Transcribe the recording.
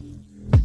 Deus.